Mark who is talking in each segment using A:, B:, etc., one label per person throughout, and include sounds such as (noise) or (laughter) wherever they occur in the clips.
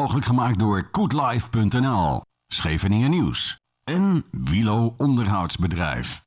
A: Mogelijk gemaakt door koetlife.nl, Scheveningen Nieuws en Wilo Onderhoudsbedrijf.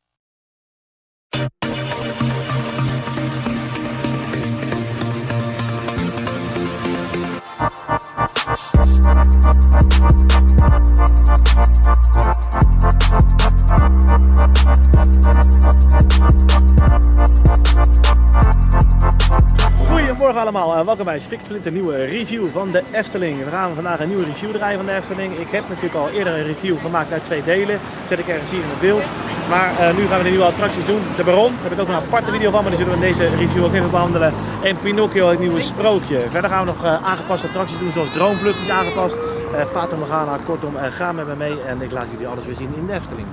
B: Goedemorgen allemaal en welkom bij Spikflint, een nieuwe review van de Efteling. We gaan vandaag een nieuwe review draaien van de Efteling. Ik heb natuurlijk al eerder een review gemaakt uit twee delen. Dat zet ik ergens hier in het beeld. Maar uh, nu gaan we de nieuwe attracties doen. De Baron, daar heb ik ook een aparte video van, maar die zullen we in deze review ook even behandelen. En Pinocchio, het nieuwe sprookje. Verder gaan we nog uh, aangepaste attracties doen, zoals Droomvlucht is aangepast. Uh, Fata Morgana, kortom, ga met me mee en ik laat jullie alles weer zien in de Efteling.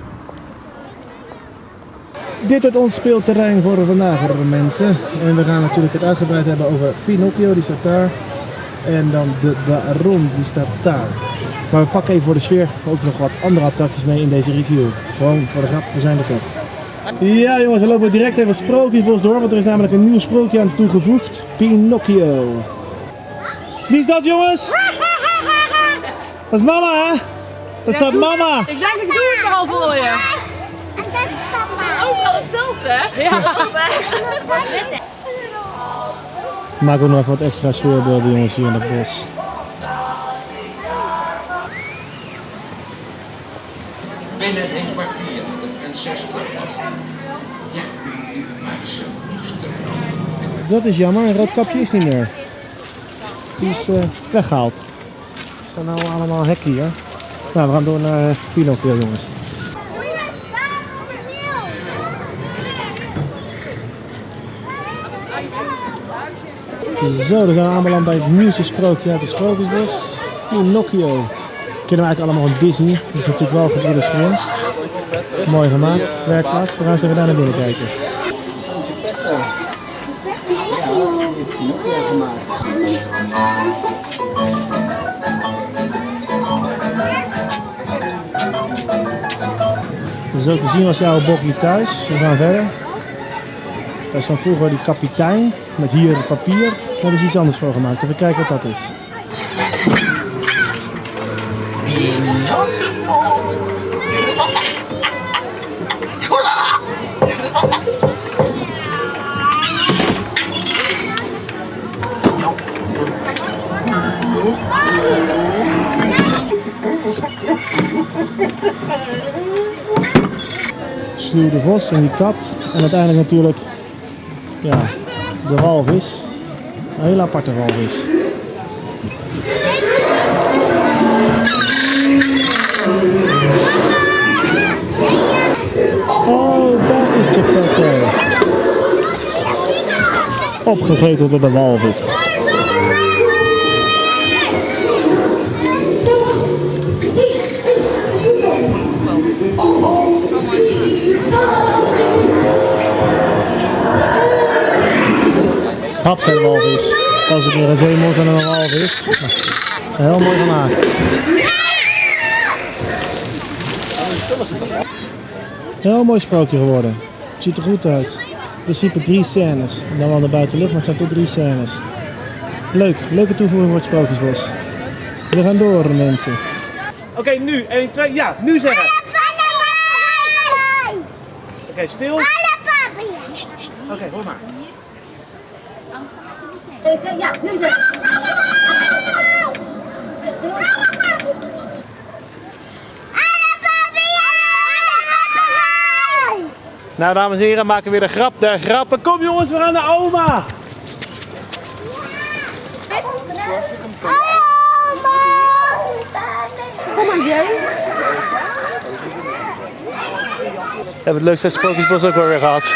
B: Dit is ons speelterrein voor vandaag, mensen. En we gaan natuurlijk het uitgebreid hebben over Pinocchio, die staat daar. En dan de Baron, die staat daar. Maar we pakken even voor de sfeer ook nog wat andere attracties mee in deze review. Gewoon voor de grap, we zijn er toch. Ja jongens, we lopen direct even Sprookjesbos door, want er is namelijk een nieuw sprookje aan toegevoegd. Pinocchio. Wie is dat jongens? Dat is mama hè? Dat is dat mama.
C: Ik denk ik doe het al voor je.
D: En dat is papa.
C: Ook al hetzelfde hè? Ja.
B: Maak ook nog even wat extra sfeerbeelden jongens hier in het bos.
E: Binnen een kwartier had de prinses. Ja, maar ze
B: Dat is jammer, een rood kapje is niet meer. Die is eh, weggehaald. Staan nou allemaal hekken hier. Nou, we gaan door naar uh, Pinocchio jongens. Zo, dan zijn we aanbeland bij het nieuwste sprookje uit de Sprookjesbos. Pinocchio. Kennen we eigenlijk allemaal van Disney. Dat is natuurlijk wel de scherm. Mooi gemaakt, werkplaats. We gaan eens even naar binnen kijken. Zo te zien was jouw bokje thuis. We gaan verder. Is dan vroeger die kapitein met hier papier. Daar hebben ze iets anders voor gemaakt. Even kijken wat dat is. Sluw de vos en die kat. En uiteindelijk natuurlijk ja, de walvis. Een hele aparte walvis. Oh, dat is Geppetto. Opgegeten door de walvis. Zijn walvis. Als het meer een zeemons en een walvis. Heel mooi gemaakt. Heel mooi sprookje geworden. Het ziet er goed uit. In principe drie scènes. En dan wel de buitenlucht, maar het zijn toch drie scènes. Leuk, leuke toevoeging voor het Sprookjesbos. We gaan door mensen. Oké, nu 1, 2, ja, nu zeggen. Oké, stil. Oké, okay, hoor maar. Nou, dames en heren, maken we weer de grap der grappen. Kom jongens, we gaan naar oma.
D: Kom maar, jij.
B: We hebben het leukste Sprookjesbos ook wel weer gehad.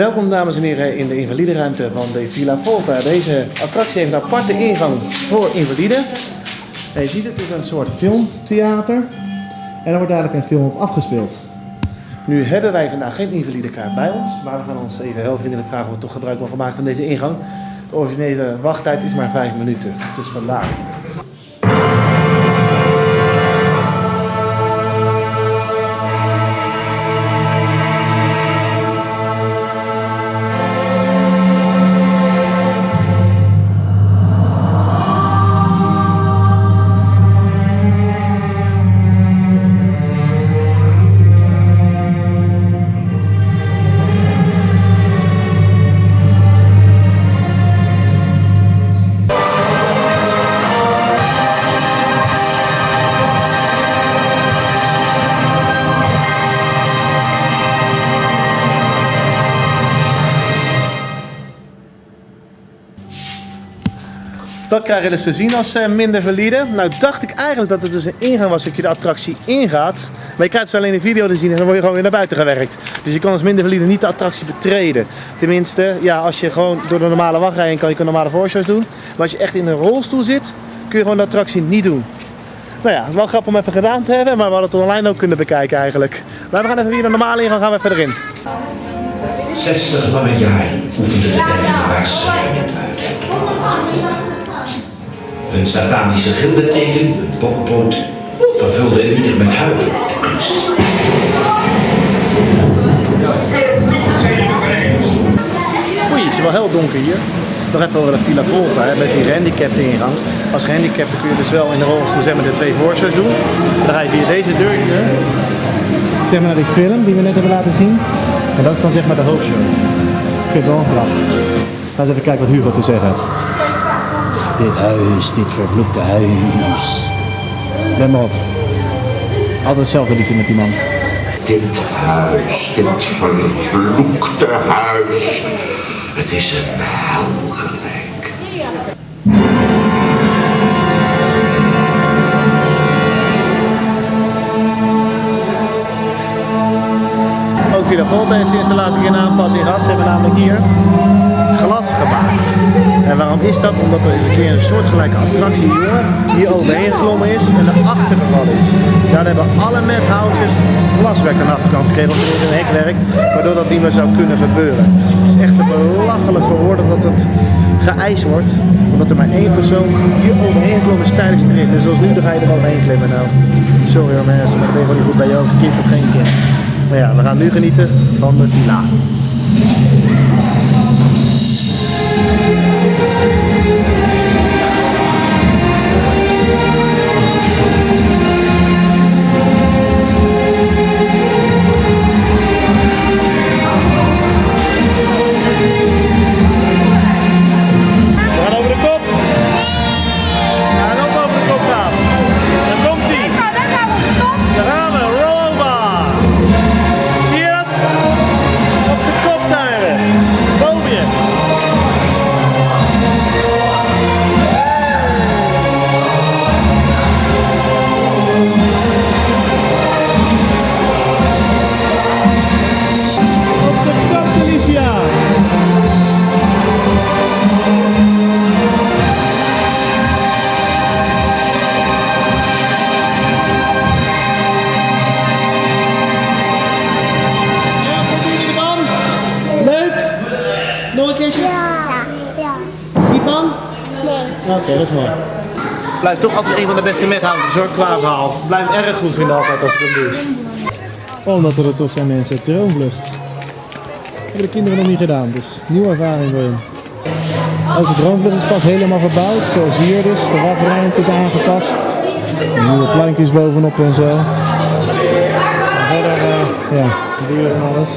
B: Welkom dames en heren in de invalideruimte van de Villa Volta. Deze attractie heeft een aparte ingang voor invaliden. En je ziet het, is een soort filmtheater. En er wordt dadelijk een film op afgespeeld. Nu hebben wij vandaag geen invalidekaart bij ons, maar we gaan ons even heel vriendelijk vragen of we toch gebruik mogen maken van deze ingang. De originele wachttijd is maar 5 minuten, dus vandaar. Dat krijg je dus te zien als eh, minder valide. Nou dacht ik eigenlijk dat het dus een ingang was dat je de attractie ingaat. Maar je krijgt dus alleen de video te zien en dan word je gewoon weer naar buiten gewerkt. Dus je kan als minder valide niet de attractie betreden. Tenminste, ja, als je gewoon door de normale wachtrij heen kan je kan normale voorshows doen. Maar als je echt in een rolstoel zit, kun je gewoon de attractie niet doen. Nou ja, het is wel grappig om even gedaan te hebben, maar we hadden het online ook kunnen bekijken eigenlijk. Maar we gaan even weer de normale ingang, gaan we verder in.
E: 60 lange jaren oefende de het uit. Een satanische gilbeteken, een bokkenpoot, vervulde ieder met huiver en angst.
B: Oei, het is wel heel donker hier. Nog even over de Villa Volta hè, met die gehandicapte ingang. Als gehandicapte kun je dus wel in de rolstoel zeg maar, de twee voorshows doen. Dan ga je via deze deur hier, zeg maar naar die film die we net hebben laten zien. En dat is dan zeg maar de hoofdshow. Ik vind het wel een grap. Ga eens even kijken wat Hugo te zeggen heeft. Dit huis, dit vervloekte huis. Let maar op. Altijd hetzelfde liedje met die man.
E: Dit huis, dit vervloekte huis. Het is een hel gelijk.
B: Ook Volta heeft sinds de laatste keer een aanpassing gehad. Ze hebben namelijk hier glas gemaakt. En waarom is dat? Omdat er een keer een soortgelijke attractie hier overheen geklommen is en erachter gevallen is. Daar hebben alle madhouses glaswerk aan de achterkant gekregen, is een hekwerk, waardoor dat niet meer zou kunnen gebeuren. Het is echt te belachelijk voor dat het geëist wordt, omdat er maar één persoon hier overheen geklommen is tijdens de rit. En zoals nu, dan ga je er overheen klimmen nou. Sorry hoor mensen, maar dat deed gewoon niet goed bij jou, kind of geen kind. Maar ja, we gaan nu genieten van de villa. Blijft toch altijd een van de beste methouders hoor, qua verhaal. Blijf erg goed vinden altijd als ik dat doe. Omdat er toch zijn mensen, droomvlucht. Hebben de kinderen nog niet gedaan, dus nieuwe ervaring voor hun. Onze droomvlucht is pas helemaal verbouwd, zoals hier dus. De wachtruimte is aangepast. Nieuwe plankjes bovenop en zo. En verder, eh, ja, deur en alles.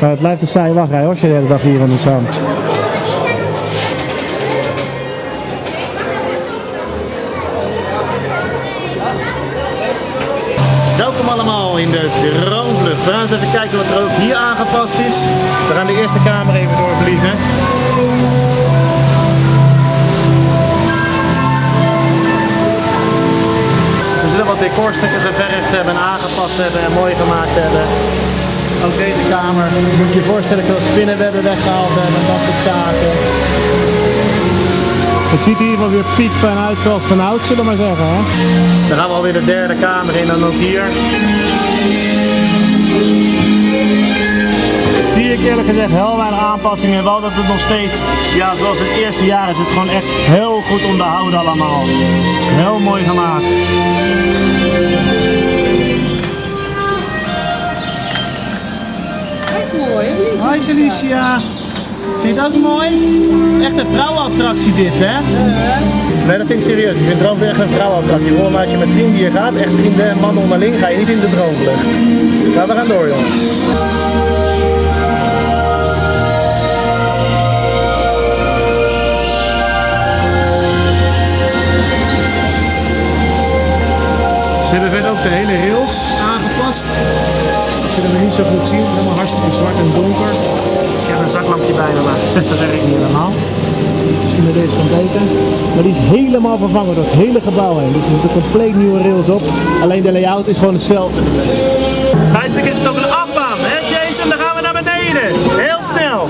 B: Maar het blijft een saaie wachtrij hoor, als je de hele dag hier in de zand. In de droomvlucht. We gaan eens even kijken wat er ook hier aangepast is. We gaan de eerste kamer even doorvliegen. Ze zullen wat decorstukken geverfd hebben, en aangepast hebben en mooi gemaakt hebben. Ook deze kamer, moet je voorstellen, veel spinnenwebben weggehaald hebben en dat soort zaken. Het ziet hier wel weer piekfijn uit zoals van oud, zullen we maar zeggen. Hè? Dan gaan we alweer de derde kamer in dan ook hier. Zie ik eerlijk gezegd heel weinig aanpassingen. Wel dat het nog steeds, ja zoals het eerste jaar is het gewoon echt heel goed onderhouden allemaal. Heel mooi gemaakt. Heel mooi. Hoi Felicia. Vind je het ook mooi? Echt een vrouwenattractie dit, hè? Nee, dat vind ik serieus. Ik vind Droomvlucht echt een vrouwenattractie. Gewoon als je met vrienden hier gaat, echt vrienden en mannen onderling, ga je niet in de Droomvlucht. Maar we gaan door, jongens. Ze hebben verder ook de hele rails aangepast. Je kunt hem niet zo goed zien, het is helemaal hartstikke zwart en donker. Heb een zaklampje bij me, maar (laughs) dat werkt niet helemaal. Misschien met deze kan beter. Maar die is helemaal vervangen door het hele gebouw heen. Dus er zitten compleet nieuwe rails op. Alleen de layout is gewoon hetzelfde. Feitelijk is het ook een afbaan, hè Jason? Dan gaan we naar beneden. Heel snel.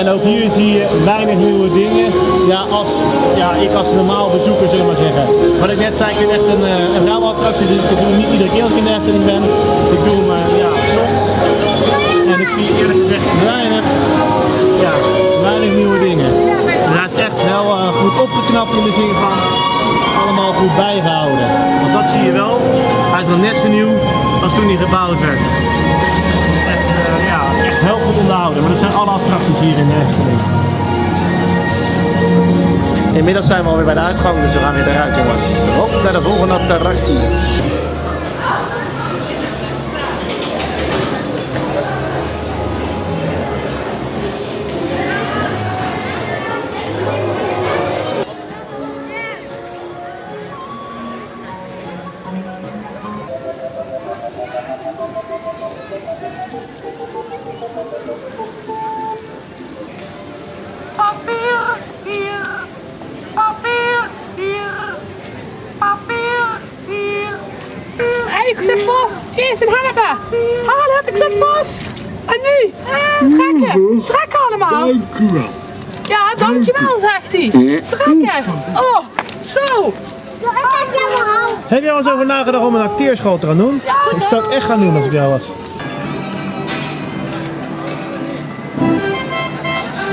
B: En ook hier zie je weinig nieuwe dingen. Ja, als, ja, ik als normaal bezoeker zullen we maar zeggen. Wat ik net zei, ik vind echt een, eh, een rouwattractie. Dus ik doe niet iedere keer als ik in de Efteling ben. Ik doe En ik zie eerlijk gezegd weinig, ja, weinig nieuwe dingen. En hij is echt wel eh, goed opgeknapt in de zin van allemaal goed bijgehouden. Want dat zie je wel. Hij is nog net zo nieuw als toen hij gebouwd werd. Echt, eh, ja, echt heel goed onderhouden. Maar dat zijn alle attracties hier in de Efteling. Inmiddels zijn we alweer bij de uitgang, dus we gaan weer eruit jongens. Op naar de volgende attractie. Over nagedacht om een acteerschool te gaan doen? ik zou het echt gaan doen als ik jou was.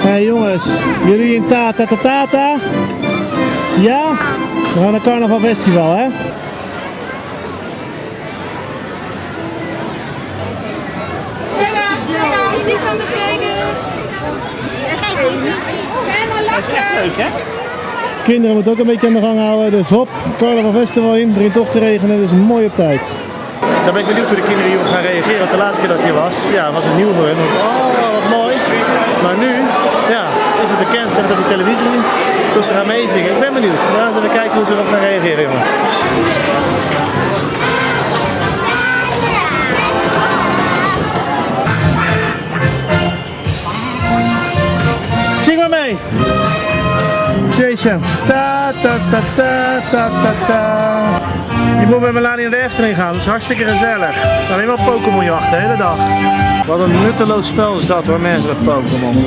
B: Hé hey jongens, jullie in ta ta ta ta ta? Ja? We gaan naar Carnaval Festival hè?
C: Die gaan we kijken.
B: Leuk hè? Kinderen moeten ook een beetje aan de gang houden, dus hop, Carnaval Festival in, begint toch te regenen, dus mooi op tijd. Dan ben ik benieuwd hoe de kinderen hierop gaan reageren, want de laatste keer dat ik hier was, ja, was het nieuw voor hen. Oh, wat mooi. Maar nu, ja, is het bekend, ze hebben het op de televisie gezien, dus ze gaan meezingen. Ik ben benieuwd. We gaan even kijken hoe ze erop gaan reageren, jongens. Zing maar mee! Jason. Ta ta ta ta ta ta ta. Je moet met Melanie naar de Efteling gaan, dat is hartstikke gezellig. Alleen maar Pokémon jachten de hele dag. Wat een nutteloos spel is dat hoor, mensen met Pokémon.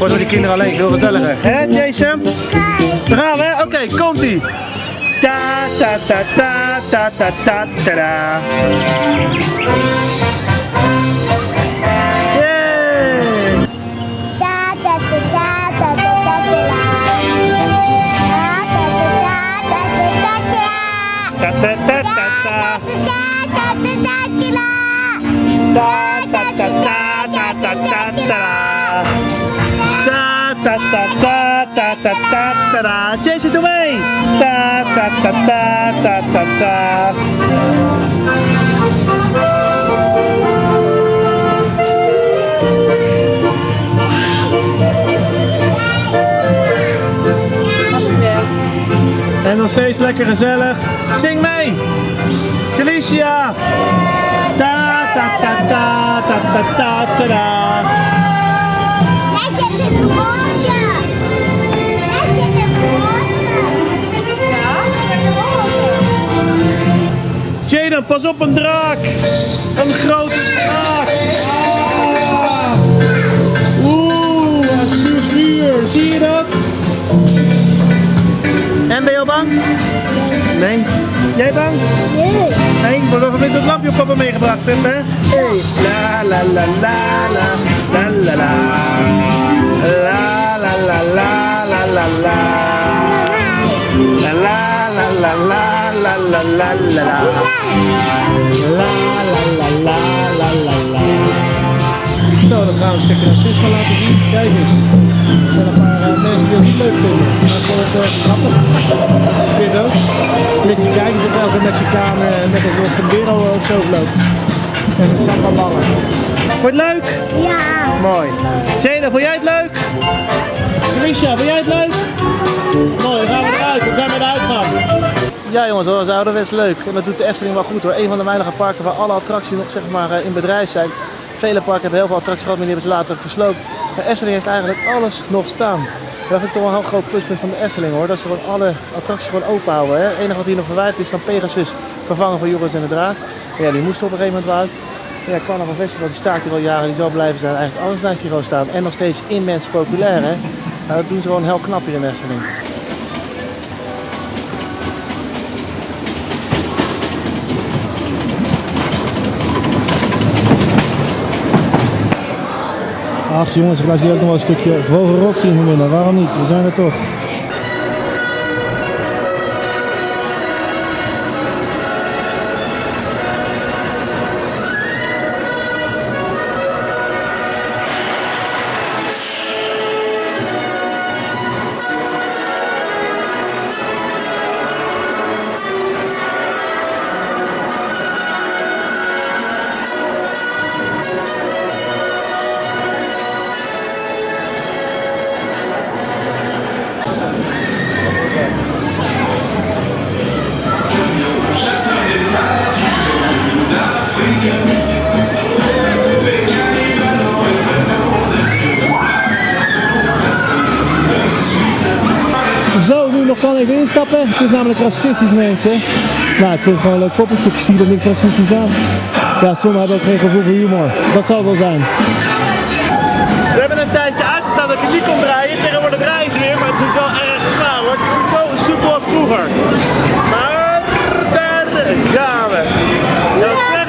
B: Met die kinderen alleen veel gezelliger. Hé Jason? Daar gaan hè? Oké, komt ie. Ta ta ta ta ta ta ta ta Jason, doe mee! Ta ta ta ta ta ta ta. En nog steeds lekker gezellig. Zing mee! Felicia! Ta ta ta ta ta ta ta ta ta.
D: Hij zit in in.
B: Jaden, pas op een draak! Een grote draak! Ah. Oeh, hij spuurt vuur. Zie je dat? En ben je al bang? Nee. Jij bang?
D: Nee.
B: Nee, maar we hebben dat lampje op papa meegebracht hebt, hè? Hey. La la la la la la la la la la la la la la la La la la la la la la la la La la la la la la la Zo, dan gaan we een stukje racisme laten zien. Kijk eens. Er zijn een paar eh, mensen die het niet leuk vinden. Maar ik vond het eh, grappig. Vind je het ook? Ligt je kijken of elke Mexicaan eh, met een sombrero of zo loopt. En een sambamballen. Vond je het leuk?
D: Ja.
B: Mooi. Zena, vond jij het leuk? Tricia, vond jij het leuk? Mooi, dan gaan we eruit. Dan zijn we eruit gaan. Ja jongens, dat was ouderwets leuk. En dat doet de Efteling wel goed hoor. Een van de weinige parken waar alle attracties nog zeg maar eh, in bedrijf zijn. Vele parken hebben heel veel attracties gehad, maar die hebben ze later gesloopt. Maar Efteling heeft eigenlijk alles nog staan. Dat vind toch een groot pluspunt van de Efteling hoor. Dat ze gewoon alle attracties gewoon open houden. Hè. Het enige wat hier nog verwijderd is dan Pegasus vervangen voor Joris en de Draak. Ja, die moest op een gegeven moment wel uit. Ja, Carnaval Festival die staat hier al jaren, die zal blijven staan. Eigenlijk alles blijft hier gewoon staan. En nog steeds immens populair hè. Nou, dat doen ze gewoon heel knap hier in Efteling. Ach jongens, ik laat jullie ook nog wel een stukje Vogelrok zien vanmiddag. Waarom niet? We zijn er toch. Het is namelijk racistisch mensen. Nou, ik vind het gewoon een leuk poppetje. Ik zie er niks racistisch aan. Ja, sommigen hebben ook geen gevoel voor humor. Dat zal wel zijn. We hebben een tijdje uitgestaan dat ik het niet kon draaien. Tegenwoordig draaien ze weer, maar het is wel erg zwaar hoor. Het is niet zo soepel als vroeger. Maar daar gaan we.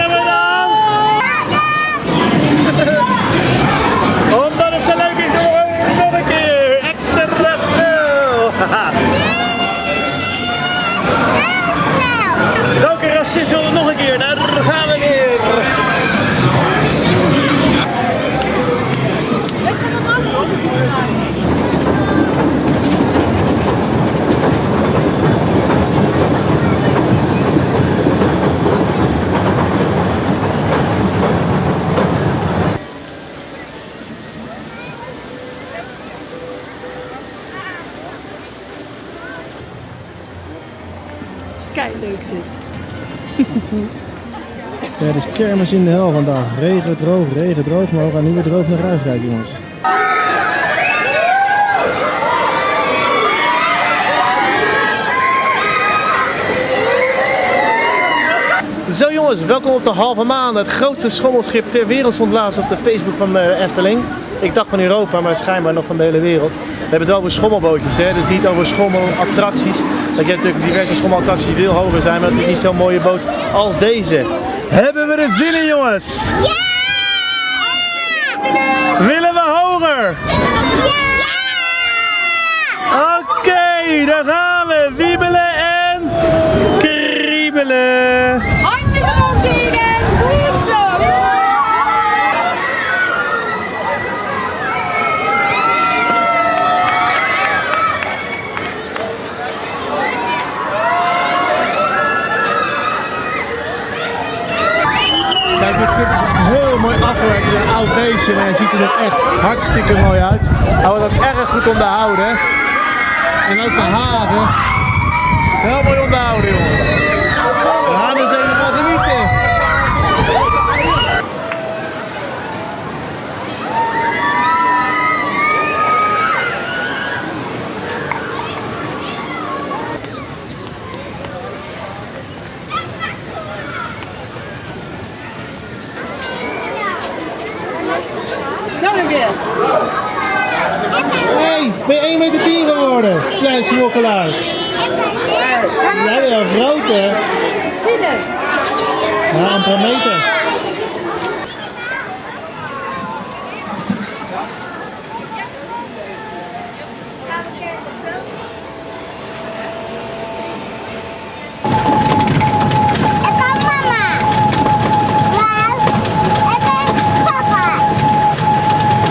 B: Wil er nog een keer? Daar gaan we weer.
C: Kijk, leuk dit.
B: Ja, is kermis in de hel vandaag. Regen, droog, regen, droog. Maar we gaan nu weer droog naar huis rijden, jongens. Zo jongens, welkom op de halve maan. Het grootste schommelschip ter wereld stond laatst op de Facebook van de Efteling. Ik dacht van Europa, maar schijnbaar nog van de hele wereld. We hebben het wel over schommelbootjes, hè? dus niet over schommelattracties. Dat je natuurlijk diverse schommelattracties veel hoger zijn, maar dat is niet zo'n mooie boot als deze. Hebben we er zin in jongens? Willen we hoger? Oké, daar gaan we. Wiebelen en kriebelen.
C: Handjes omhoog, Jaden. Goed zo.
B: Kijk, dit schip is heel mooi beestje hij ziet er echt hartstikke mooi uit. Hij wordt ook erg goed onderhouden. En ook de haven. is heel mooi onderhouden, jongens. We gaan dus even van genieten.
C: Nou een keer.
B: Hey, ben je 1 meter 10 geworden? Klein smokkelaar. Jij bent wel groot, hè? Ja, een paar meter.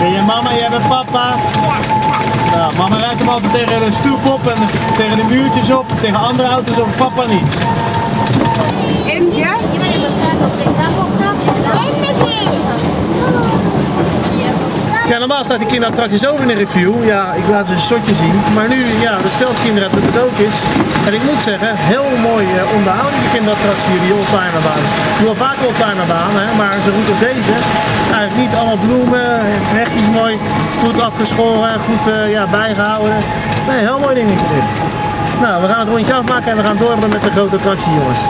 D: En dan mama. Maar, en dan papa.
B: papa? Nou, mama rijdt hem altijd tegen de stoep op en tegen de muurtjes op, tegen andere auto's op, papa niet.
C: En ja?
B: Ja, normaal die kinderattracties over in de review. Ja, ik laat ze een shotje zien. Maar nu, ja, dat zelf kinderen dat het ook is. En ik moet zeggen, heel mooi uh, onderhouden die kinderattractie hier, die oldtimerbaan. Ik wel vaak oldtimerbaan, hè, maar zo goed als deze. Eigenlijk niet allemaal bloemen, hekjes mooi, goed afgeschoren, goed uh, ja, bijgehouden. Nee, heel mooi dingetje dit. Nou, we gaan het rondje afmaken en we gaan door met de grote attractie, jongens.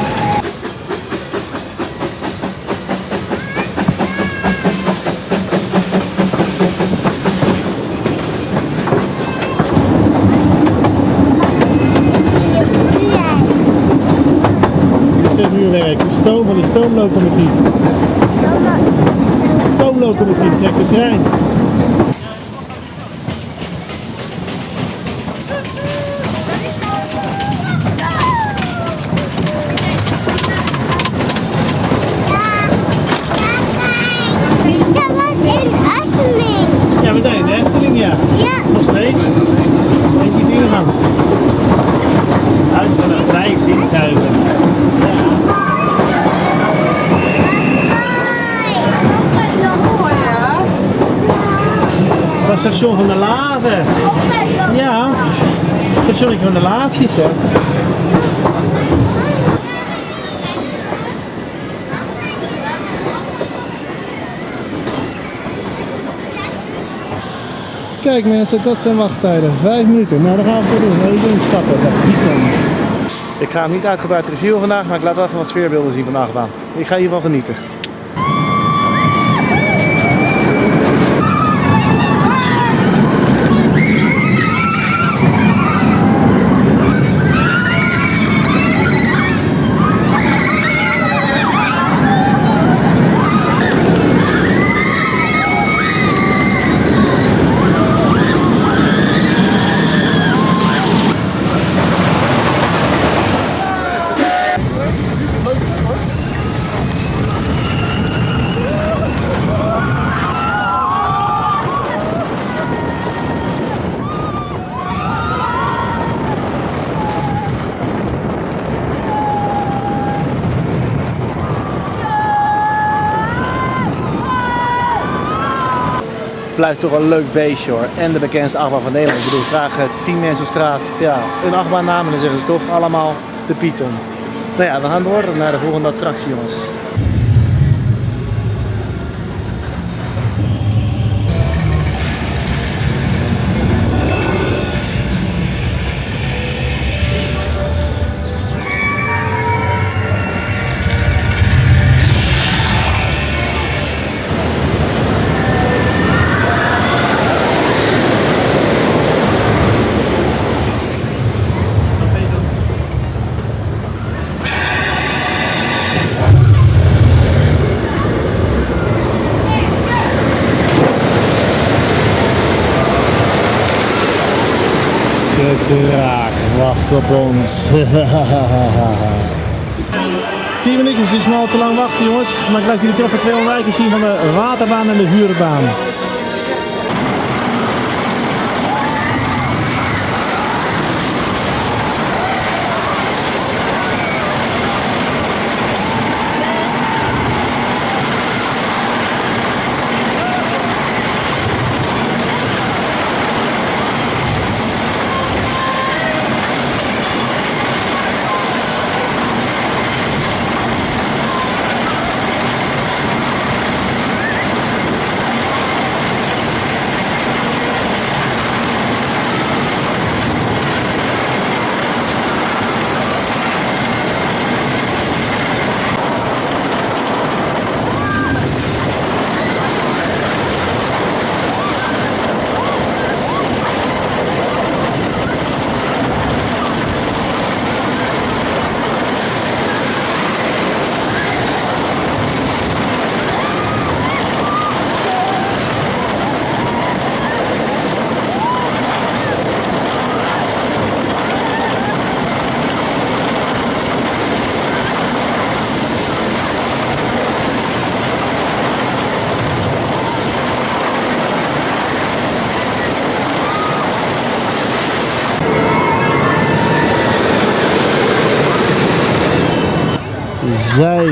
B: Dit is geen vuurwerk, de stoom van de stoomlocomotief. Stoomlocomotief trekt de trein.
D: Dat was in Efteling.
B: Ja, we zijn in de Efteling, ja.
D: Ja.
B: Nog steeds. Je ziet hier gaan. Huis van de vrije zintuigen.
C: Mooi hè?
B: Dat is het station van de laven. Ja. Het stationnetje van de laafjes, hè. Kijk mensen, dat zijn wachttijden. Vijf minuten. Nou, daar gaan we voor doen. Even instappen. Python. Ik ga hem niet uitgebreid reviewen vandaag, maar ik laat wel even wat sfeerbeelden zien van de achtbaan. Ik ga hiervan genieten. Blijft toch een leuk beestje hoor. En de bekendste achtbaan van Nederland. Ik bedoel, vraag eh, 10 mensen op straat. Ja, een achtbaan naam en dan zeggen ze toch allemaal de Python. Nou ja, we gaan door naar de volgende attractie jongens. Wacht op ons. (laughs) 10 minuutjes is maar al te lang wachten jongens. Maar ik laat jullie toch even twee ontwijken zien van de waterbaan en de huurbaan.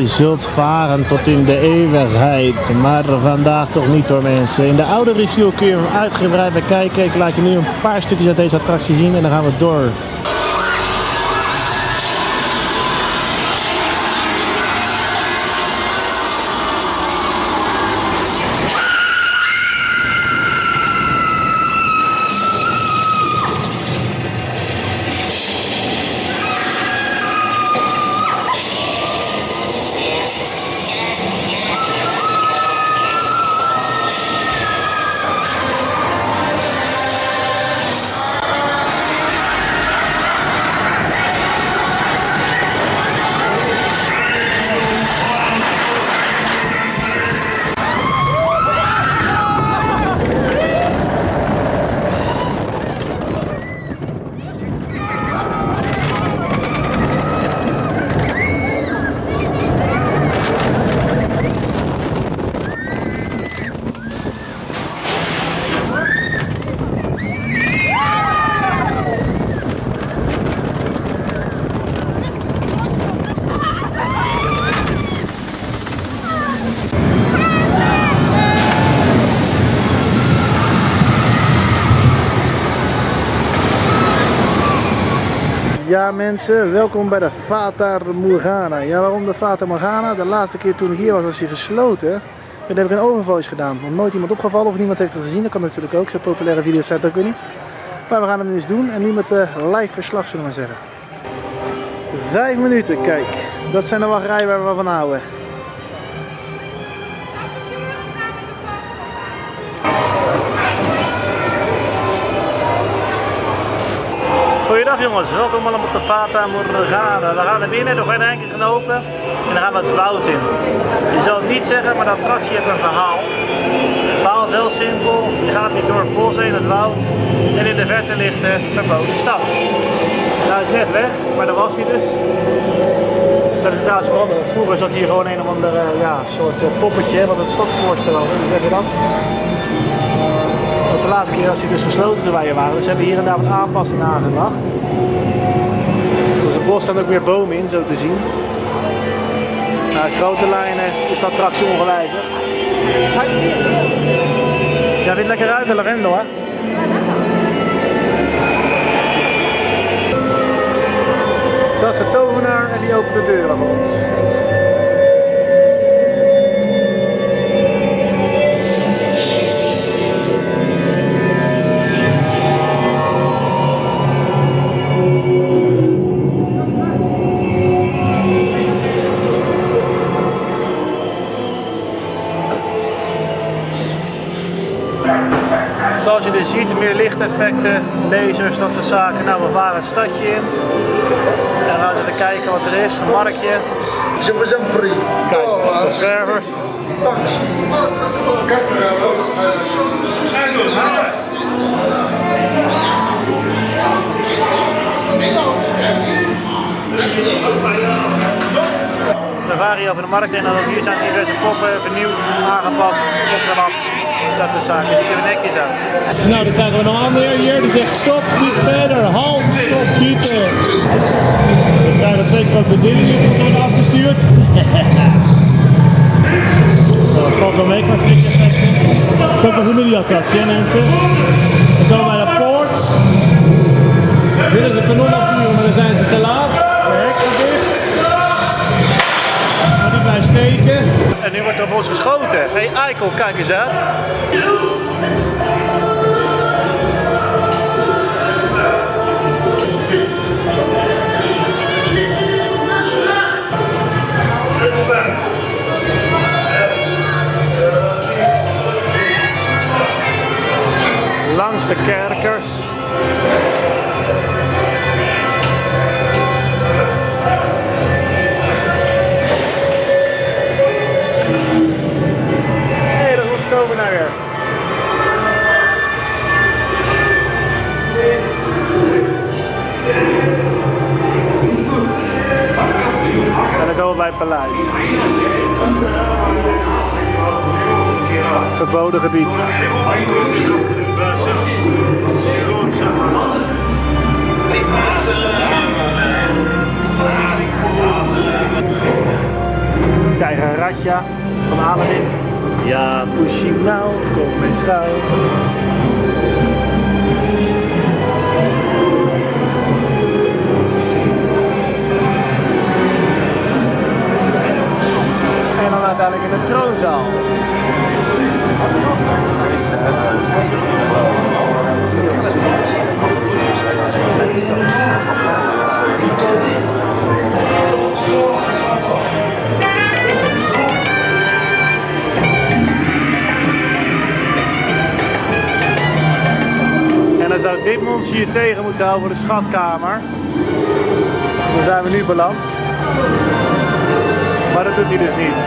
B: Zult varen tot in de eeuwigheid, maar vandaag toch niet door mensen. In de oude review kun je hem uitgebreid bekijken. Ik laat je nu een paar stukjes uit deze attractie zien en dan gaan we door. Ja mensen, welkom bij de Fata Morgana. Ja, waarom de Fata Morgana? De laatste keer toen ik hier was, was hij gesloten. Toen heb ik een overval gedaan. Nog nooit iemand opgevallen of niemand heeft het gezien. Dat kan natuurlijk ook. Zo'n populaire video's zijn het ook weer niet. Maar we gaan het nu eens doen. En nu met de live verslag zullen we maar zeggen. Vijf minuten, kijk. Dat zijn de wachtrijen waar we van houden. Goeiedag jongens, welkom allemaal op de Fata Morgana. We gaan naar binnen, de gordijntjes gaan open en dan gaan we het woud in. Je zal het niet zeggen, maar de attractie heeft een verhaal. Het verhaal is heel simpel. Je gaat hier door het bos heen, het woud en in de verte ligt de verboden stad. Nou, is net weg, maar daar was hij dus. Dat is trouwens veranderd. Vroeger zat hier gewoon een of ander eh, ja, soort eh, poppetje, wat het stadsvoorstel was. Hoe zeg je dat? De laatste keer was hij dus gesloten toen wij waren. Dus hebben hier en daar wat aanpassingen aangebracht. Dus het bos staan ook weer bomen in, zo te zien. In grote lijnen is de attractie ongewijzigd. Ja, dit lekker uit, de lavendel hè? Dat is de tovenaar en die opent de deuren voor ons. Zoals je dus ziet, meer lichteffecten, lasers, dat soort zaken. Nou, we varen het stadje in. En gaan we eens even kijken wat er is. Een marktje.
F: Je vous en prie.
B: Kijk, zwervers.
F: 4
B: We varen hier over de markt en dan ook hier zijn diverse poppen vernieuwd, aangepast, opgelapt. Dat soort zaken. Ziet er netjes uit. Nou, dan krijgen we nog een weer hier. Die zegt stop, niet verder, halt, stop, schieten. We krijgen twee krokodillen die ons worden afgestuurd. (laughs) Nou, dat valt wel mee qua schrik-effecten. Een familieattractie, hè mensen. We komen bij de poort. Willen ze kanon afvuren, maar dan zijn ze te laat. De hek is dicht. Maar die blijft steken. En nu wordt er op ons geschoten. Hey, Eikel, kijk eens uit. Langs de kerkers. Komen naar weer. En dan komen we bij het paleis. Verboden gebied. Katja van Aladdin. Ja, pushing nou, kom eens schuil. En dan uiteindelijk in de troonzaal. En dan zou dit monster hier tegen moeten houden voor de schatkamer. Daar zijn we nu beland. Maar dat doet hij dus niet.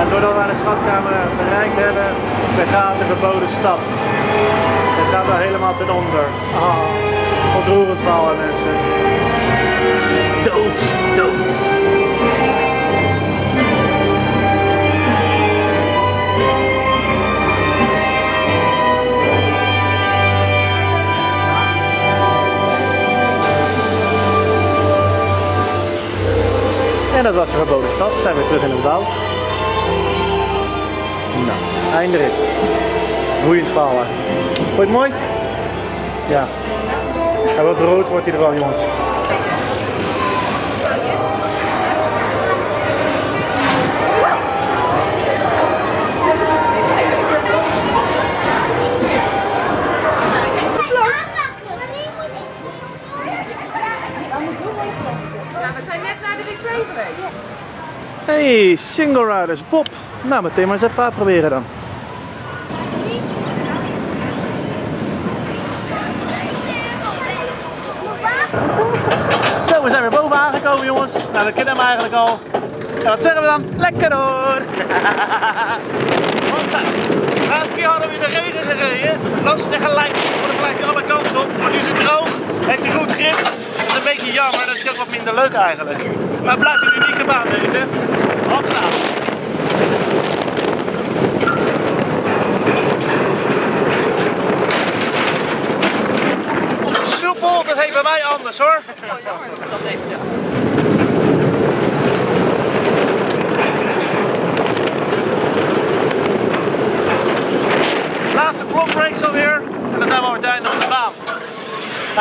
B: En doordat we de schatkamer bereikt hebben, begaat de verboden stad. Het gaat er helemaal ten onder. Ah, ontroerend hè, mensen. Dood, dood. En dat was de verboden stad. Zijn we terug in het woud. Nou, eindrit. Boeiend verhaal. Vond je het mooi? Ja. En wat rood wordt hij er wel jongens. Hey, single riders, Bob. Nou, meteen maar even uitproberen dan. Zo, we zijn weer boven aangekomen jongens. Nou, dat kennen we eigenlijk al. En wat zeggen we dan? Lekker hoor! (laughs) Want de laatste keer hadden we in de regen gereden. Langs de gelijk, we gelijk alle kanten op. Maar nu is het droog, heeft hij goed grip. Dat is een beetje jammer, dat is ook wat minder leuk eigenlijk. Maar het blijft een unieke baan deze. Hopsa! Soepel, dat heet bij mij anders hoor. Laatste blockbreaks alweer. En dan zijn we uiteindelijk op de baan.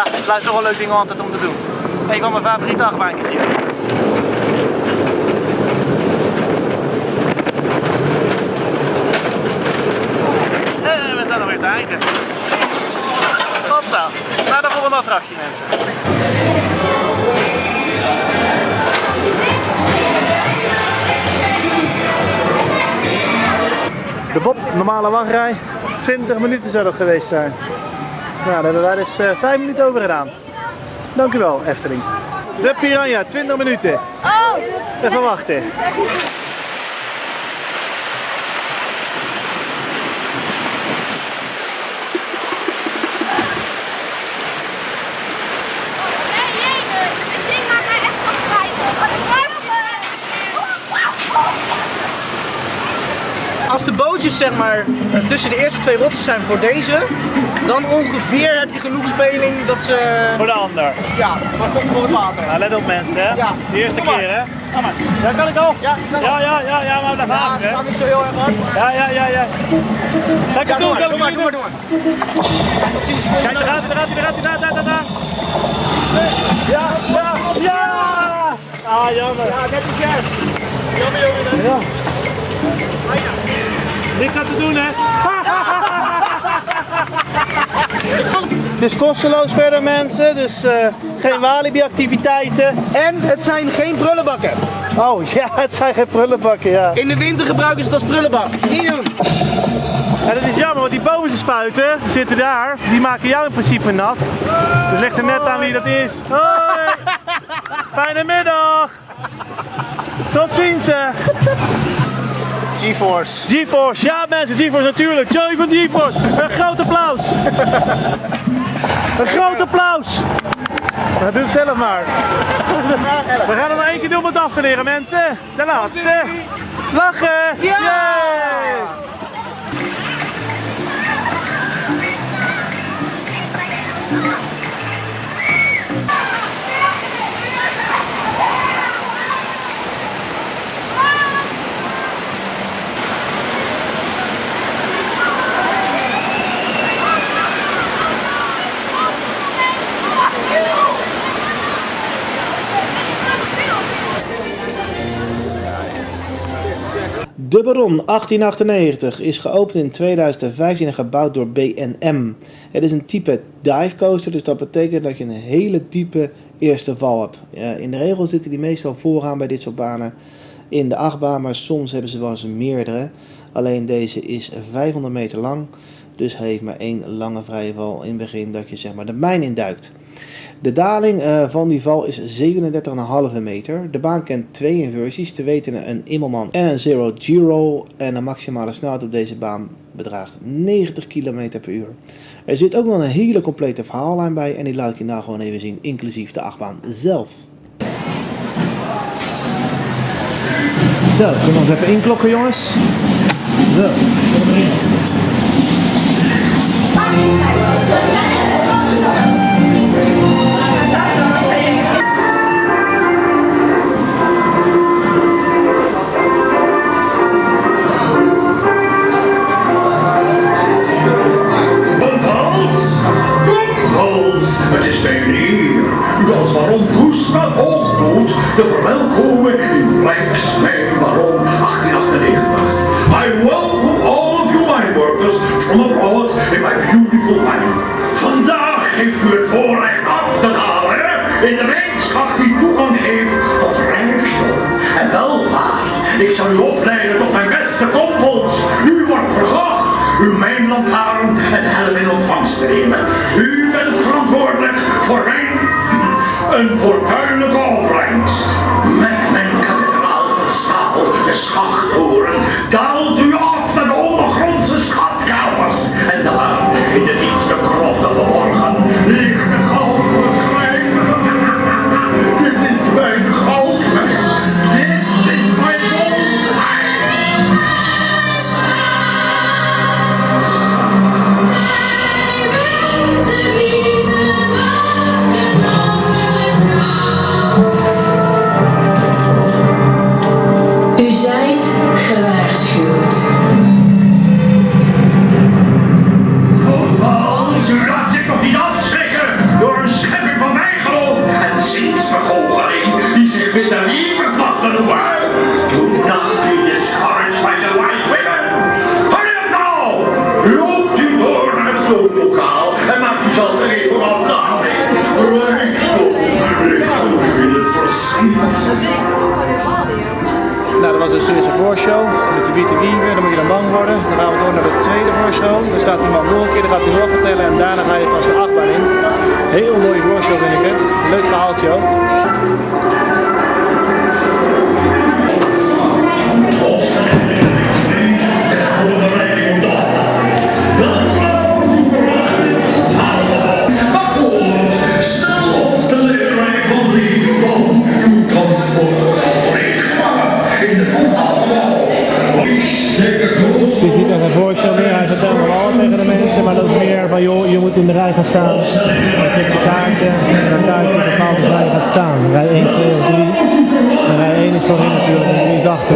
B: Het blijft toch een leuk ding altijd om te doen. Een van mijn favoriete achtbaantjes hier. En we zijn alweer te einde. Naar de volgende attractie mensen. De Bob, normale wachtrij. 20 minuten zou dat geweest zijn. Ja, daar hebben wij dus 5 minuten over gedaan. Dankjewel, Efteling. De Piranha, 20 minuten.
D: Oh!
B: Even wachten.
D: Nee, jee, het ding maakt mij echt
G: Bootjes zeg maar eh, tussen de eerste twee rotsen zijn voor deze, dan ongeveer heb je genoeg speling dat ze
B: Voor de ander.
G: ja, voor, voor het water.
B: Nou, let op mensen, hè?
G: Ja.
B: De eerste
G: Kom
B: keer, hè?
G: Ga maar.
B: Ja, kan ik al?
G: Ja,
B: ja, ja, ja, ja, maar
G: Ja, het
B: hè?
G: gaat niet zo heel erg hard. maar-
B: Ja, ja, ja, ja. Zal ik
G: Ja,
B: het doen? Zal ik het
G: doe
B: doen?
G: maar, doe maar. Nog 10 seconden.
B: Kijk, daar gaat hij, daar gaat hij, daar gaat hij, daar, daar, daar, daar. Ja, ja, ja! Ah, jammer.
G: Ja, net is juist. Jammer jongen.
B: Ja. Dit gaat te doen, hè? (laughs) Het is kosteloos verder, mensen, dus eh, geen Walibi-activiteiten.
G: En het zijn geen prullenbakken.
B: Oh (laughs) ja, het zijn geen prullenbakken, ja.
G: In de winter gebruiken ze het als prullenbak. Niet doen.
B: En dat is jammer, want die bovenste spuiten die zitten daar, die maken jou in principe nat. Dus ligt er net aan wie dat is. Hoi! (laughs) Fijne middag! Tot ziens! hè.
G: GeForce.
B: GeForce, ja mensen, GeForce natuurlijk. Joey van GeForce, een groot applaus. Een groot applaus. Nou, doe het zelf maar. We gaan het nog één keer doen om het af te leren mensen. De laatste. Lachen.
G: Ja!
B: De Baron 1898 is geopend in 2015 en gebouwd door BNM. Het is een type dive coaster, dus dat betekent dat je een hele diepe eerste val hebt. In de regel zitten die meestal vooraan bij dit soort banen in de achtbaan, maar soms hebben ze wel eens meerdere. Alleen deze is 500 meter lang, dus heeft maar één lange vrije val in het begin dat je zeg maar de mijn induikt. De daling eh, van die val is 37,5 meter. De baan kent twee inversies, te weten een Immelman en een Zero G-roll. En de maximale snelheid op deze baan bedraagt 90 km per uur. Er zit ook nog een hele complete verhaallijn bij en die laat ik je nou gewoon even zien, inclusief de achtbaan zelf. Zo, kunnen we ons even inklokken jongens. Zo.
H: Te verwelkomen in Black's Mijn Baron 1898. I welcome all of you mine workers from abroad in my beautiful mine. Vandaag heeft u het voorrecht af te dalen in de mijnschacht die toegang geeft tot rijkdom en welvaart. Ik zal u opleiden tot mijn beste kompels. U wordt verzocht uw mijnlantaarn en helm in ontvangst te nemen. U bent verantwoordelijk voor mijn een fortuinlijke
B: dan gaat hij nog vertellen en daarna ga je pas de achtbaan in. Heel mooie voorshow vind ik het. Leuk verhaaltje ook.
H: De de de
B: Het is niet echt een voorshow meer, van joh, je moet in de rij gaan staan. Dan klik je kaartje en dan kijk je bepaald dus waar je gaat staan. Rij 1, 2 of 3. En rij 1 is voorin natuurlijk en 3 is achter.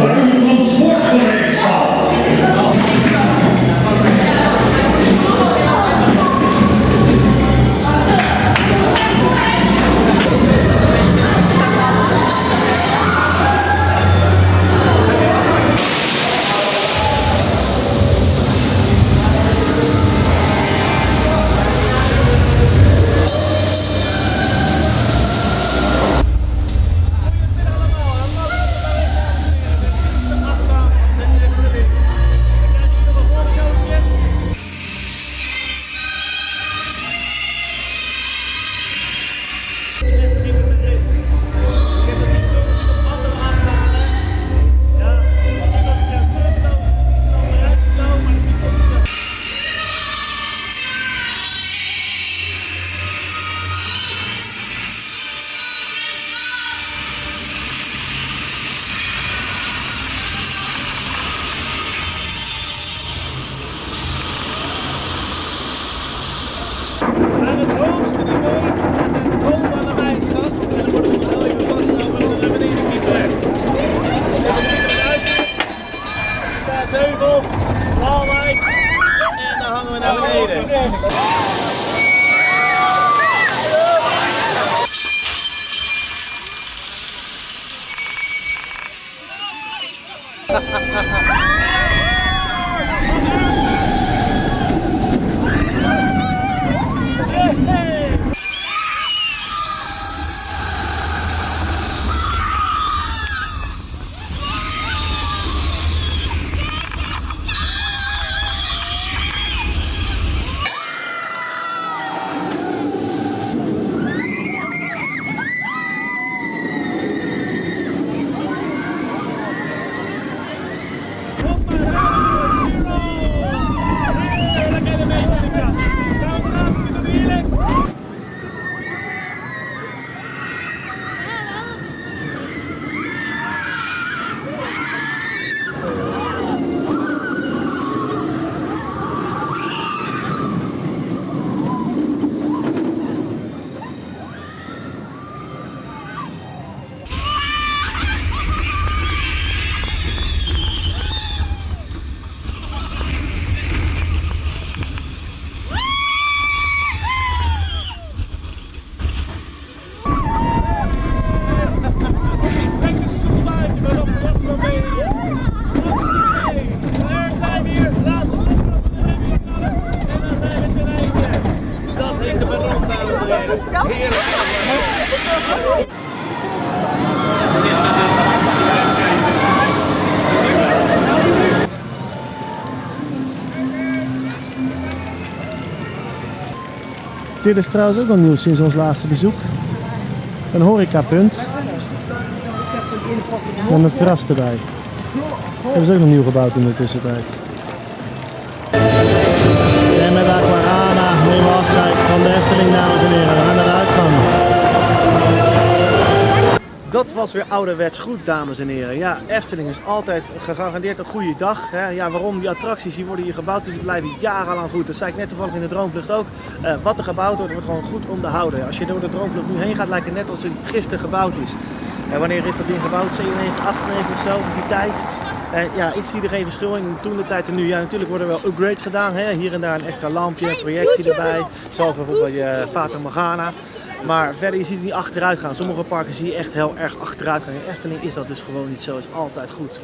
B: Dit is trouwens ook nog nieuw sinds ons laatste bezoek. Een horecapunt. Met een terras erbij. Hebben ze ook nog nieuw gebouwd in de tussentijd. En met Aquarana nemen we afscheid van de Efteling, dames en heren. Was weer ouderwets goed, dames en heren. Ja, Efteling is altijd gegarandeerd een goede dag. Hè. Ja, waarom? Die attracties die worden hier gebouwd, die blijven jarenlang goed. Dat zei ik net toevallig in de Droomvlucht ook. Eh, wat er gebouwd wordt, wordt gewoon goed onderhouden. Als je door de Droomvlucht nu heen gaat, lijkt het net als het gisteren gebouwd is. En wanneer is dat ding gebouwd? 97, 98 of zo, op die tijd. En ja, ik zie er geen verschil in toen de tijd en nu. Ja, natuurlijk worden er wel upgrades gedaan. Hè. Hier en daar een extra lampje, een projectie erbij. Zoals bijvoorbeeld je Fata Morgana. Maar verder, je ziet het niet achteruit gaan. Sommige parken zie je echt heel erg achteruit gaan. In Efteling is dat dus gewoon niet zo. is altijd goed.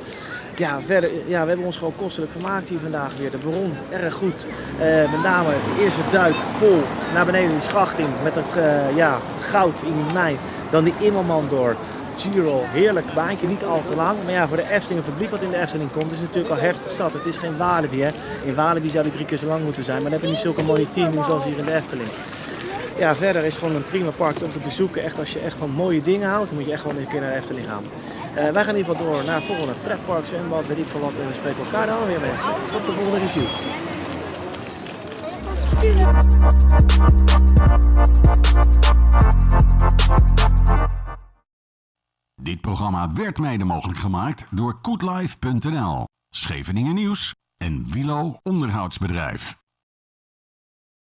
B: Ja, verder, ja, we hebben ons gewoon kostelijk vermaakt hier vandaag weer. De bron, erg goed. Eh, met name de eerste duik vol naar beneden die schachting met het eh, ja, goud in die mijn. Dan die Immelman door. Giro, heerlijk baantje, niet al te lang. Maar ja, voor de Efteling, het publiek wat in de Efteling komt, is natuurlijk al heftig zat. Het is geen Walibi. In Walibi zou die drie keer zo lang moeten zijn, maar dan heb je niet zulke mooie teaming zoals hier in de Efteling. Ja, verder is gewoon een prima park om te bezoeken. Echt als je echt van mooie dingen houdt, dan moet je echt gewoon een keer naar de Efteling gaan. Eh, wij gaan ieder geval door naar volgende pretpark, zwembad, weet ik veel wat. En we spreken elkaar dan weer mensen. Tot de volgende review.
A: Dit programma werd mede mogelijk gemaakt door koetlife.nl, Scheveningen Nieuws en Wilo Onderhoudsbedrijf.